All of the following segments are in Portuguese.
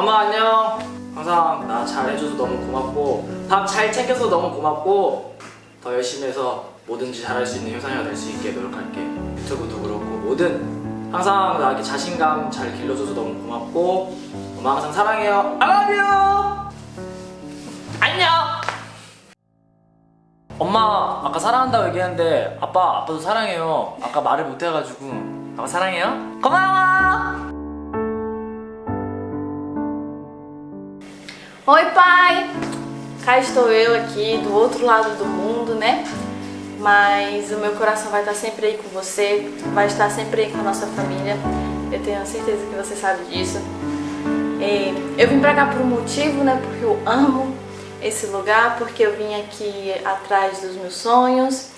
엄마 안녕. 항상 나 잘해줘서 너무 고맙고 밥 잘 챙겨서 너무 고맙고 더 열심히 해서 뭐든지 잘할 수 있는 효상이가 될 수 있게 노력할게. 유튜브도 그렇고 뭐든 항상 나 이렇게 자신감 잘 길러줘서 너무 고맙고 엄마 항상 사랑해요. You. 안녕. 엄마 아까 사랑한다고 얘기했는데 아빠 아빠도 사랑해요. 아까 말을 못해가지고 아빠 사랑해요. 고마워. Oi, pai! Cá estou eu aqui do outro lado do mundo, né? Mas o meu coração vai estar sempre aí com você, vai estar sempre aí com a nossa família. Eu tenho certeza que você sabe disso. Eu vim pra cá por um motivo, né? Porque eu amo esse lugar, porque eu vim aqui atrás dos meus sonhos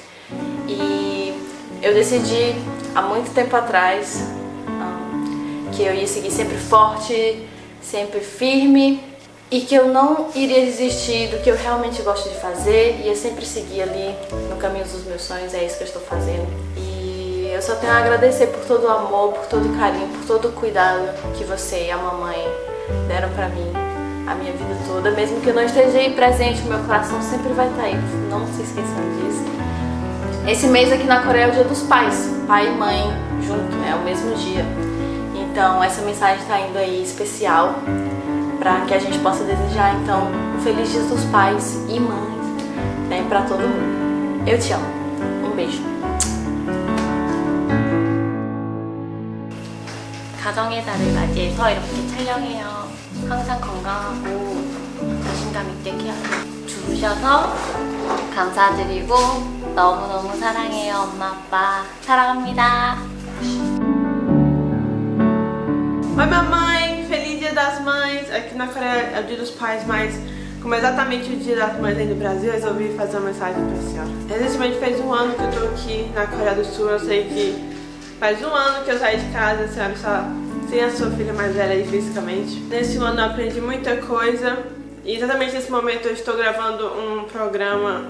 e eu decidi há muito tempo atrás um, que eu ia seguir sempre forte, sempre firme e que eu não iria desistir do que eu realmente gosto de fazer, ia sempre seguir ali no caminho dos meus sonhos, é isso que eu estou fazendo. E eu só tenho a agradecer por todo o amor, por todo o carinho, por todo o cuidado que você e a mamãe deram pra mim a minha vida toda, mesmo que eu não esteja aí presente, o meu coração sempre vai estar aí, não se esqueçam disso. Esse mês aqui na Coreia é o dia dos pais, pai e mãe junto, é o mesmo dia. Então essa mensagem está indo aí especial para que a gente possa desejar então um feliz dia dos pais e mães né, para todo mundo. Eu te amo. Um beijo. 가정의 달을 맞이해서 이렇게 촬영해요. 항상 건강하고 자신감 있게 케어 주셔서 감사드리고 너무너무 사랑해요 엄마 아빠 사랑합니다. Oi mamãe, feliz dia das Coreia é o dia dos pais, mas como é exatamente o dia das mães aí no Brasil, eu resolvi fazer uma mensagem pra senhora. Recentemente fez um ano que eu tô aqui na Coreia do Sul, eu sei que faz um ano que eu saí de casa, a senhora está sem a sua filha mais velha aí fisicamente. Nesse ano eu aprendi muita coisa e exatamente nesse momento eu estou gravando um programa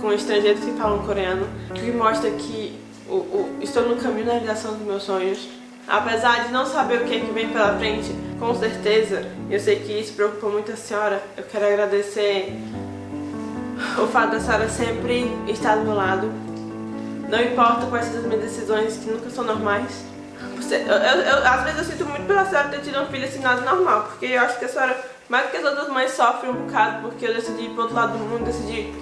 com estrangeiros que falam coreano, que mostra que o, o, estou no caminho da realização dos meus sonhos. Apesar de não saber o que, é que vem pela frente, com certeza, eu sei que isso preocupa muito a senhora, eu quero agradecer o fato da senhora sempre estar do meu lado. Não importa quais são as minhas decisões, que nunca são normais. Você, eu, eu, às vezes eu sinto muito pela senhora ter tido um filho assim nada normal, porque eu acho que a senhora, mais do que as outras mães, sofre um bocado, porque eu decidi ir pro outro lado do mundo, decidi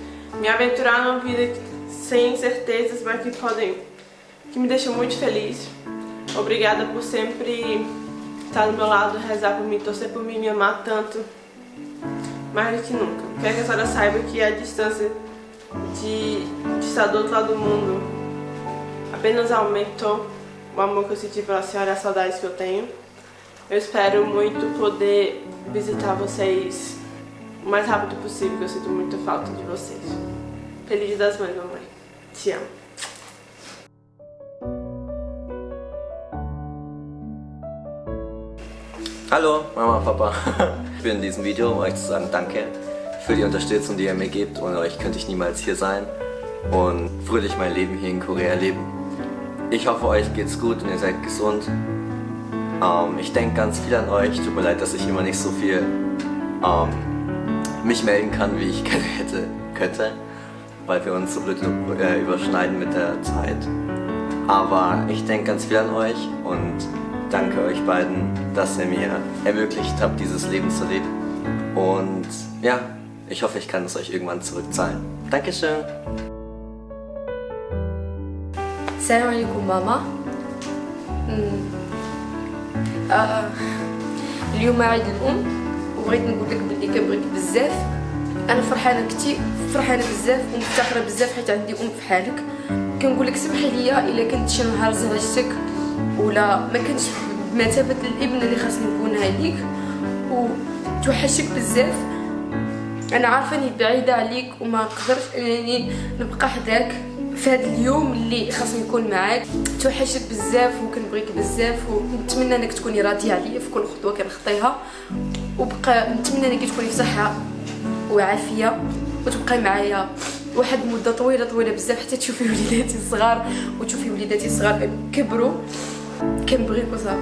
me aventurar numa vida sem certezas, mas que podem, que me deixam muito feliz. Obrigada por sempre estar do meu lado, rezar por mim, torcer por mim, me amar tanto, mais do que nunca. Quero que a senhora saiba que a distância de, de estar do outro lado do mundo apenas aumentou o amor que eu senti pela senhora e as saudades que eu tenho. Eu espero muito poder visitar vocês o mais rápido possível, que eu sinto muita falta de vocês. Feliz das Mães, mamãe. Te amo. Hallo Mama, Papa. Ich bin in diesem Video, um euch zu sagen Danke für die Unterstützung, die ihr mir gebt. Ohne euch könnte ich niemals hier sein und fröhlich mein Leben hier in Korea leben. Ich hoffe, euch geht's gut und ihr seid gesund. Ähm, ich denke ganz viel an euch. Tut mir leid, dass ich immer nicht so viel ähm, mich melden kann, wie ich gerne hätte, könnte, weil wir uns so blöd äh, überschneiden mit der Zeit. Aber ich denke ganz viel an euch und danke euch beiden, dass ihr mir ermöglicht habt, dieses Leben zu leben. Und ja, ich hoffe, ich kann es euch irgendwann zurückzahlen. Dankeschön. السلام عليكم ماما أمم. آه اليوم عيد الام وبغيت نقول لك بلي كنبغيك بزاف انا فرحانه كتير فرحانه بزاف ومفتخره بزاف حيت عندي ام بحالك كنقول لك سمحي لي الا كنت شي نهار زعجتك ولا ما كنتش بمثابه الابن اللي خاصني نكونها ليك وتوحشك بزاف. أنا عارفة إني بعيدة عليك وما نقدرش أنني نبقى حداك في هذا اليوم اللي خاصني نكون معاك. توحشك بزاف وكنبغيك بزاف ونتمنى إنك تكوني راضية عليا في كل خطوة كنخطيها. وبقى نتمنى إنك تكوني في صحة وعافية وتبقاي معايا واحد المده طويلة طويلة بزاف حتى تشوفي وليداتي الصغار وتشوفي وليداتي الصغار كبروا. Qué rico sabe.